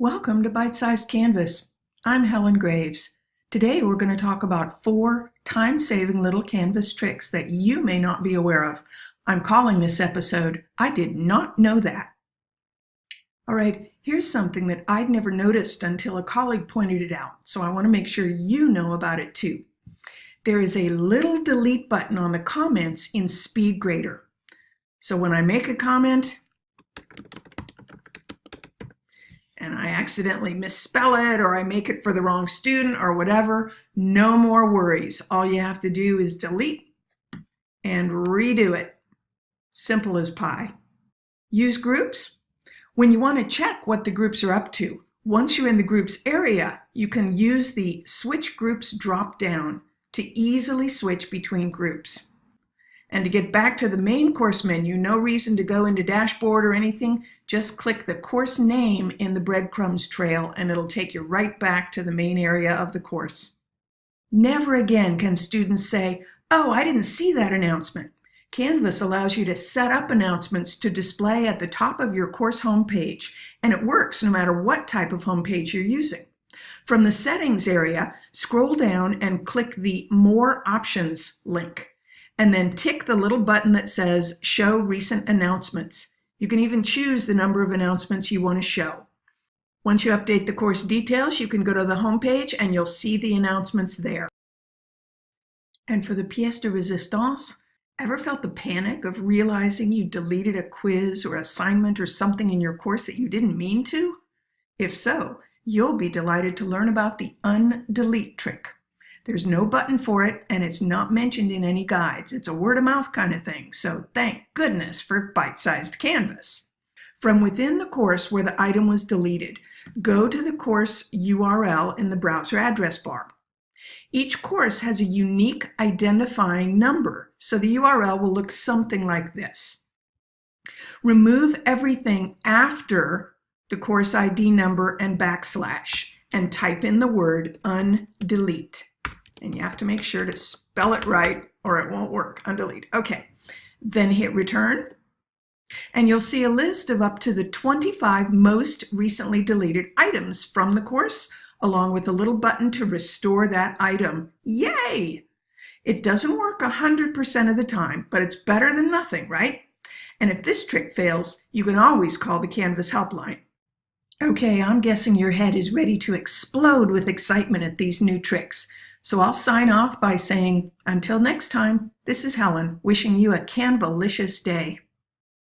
Welcome to Bite Sized Canvas. I'm Helen Graves. Today we're going to talk about four time-saving little Canvas tricks that you may not be aware of. I'm calling this episode, I Did Not Know That. All right, here's something that I'd never noticed until a colleague pointed it out, so I want to make sure you know about it too. There is a little delete button on the comments in SpeedGrader. So when I make a comment, and I accidentally misspell it or I make it for the wrong student or whatever, no more worries. All you have to do is delete and redo it. Simple as pie. Use groups. When you want to check what the groups are up to, once you're in the groups area, you can use the switch groups drop down to easily switch between groups. And to get back to the main course menu, no reason to go into dashboard or anything, just click the course name in the breadcrumbs trail and it'll take you right back to the main area of the course. Never again can students say, oh, I didn't see that announcement. Canvas allows you to set up announcements to display at the top of your course homepage, and it works no matter what type of homepage you're using. From the settings area, scroll down and click the More Options link and then tick the little button that says Show Recent Announcements. You can even choose the number of announcements you want to show. Once you update the course details, you can go to the home page and you'll see the announcements there. And for the pièce de résistance, ever felt the panic of realizing you deleted a quiz or assignment or something in your course that you didn't mean to? If so, you'll be delighted to learn about the undelete trick. There's no button for it, and it's not mentioned in any guides. It's a word of mouth kind of thing, so thank goodness for bite-sized Canvas. From within the course where the item was deleted, go to the course URL in the browser address bar. Each course has a unique identifying number, so the URL will look something like this. Remove everything after the course ID number and backslash and type in the word undelete and you have to make sure to spell it right or it won't work. Undelete. Okay. Then hit return and you'll see a list of up to the 25 most recently deleted items from the course along with a little button to restore that item. Yay! It doesn't work 100% of the time, but it's better than nothing, right? And if this trick fails, you can always call the Canvas helpline. Okay, I'm guessing your head is ready to explode with excitement at these new tricks. So I'll sign off by saying, until next time, this is Helen, wishing you a Canvalicious day.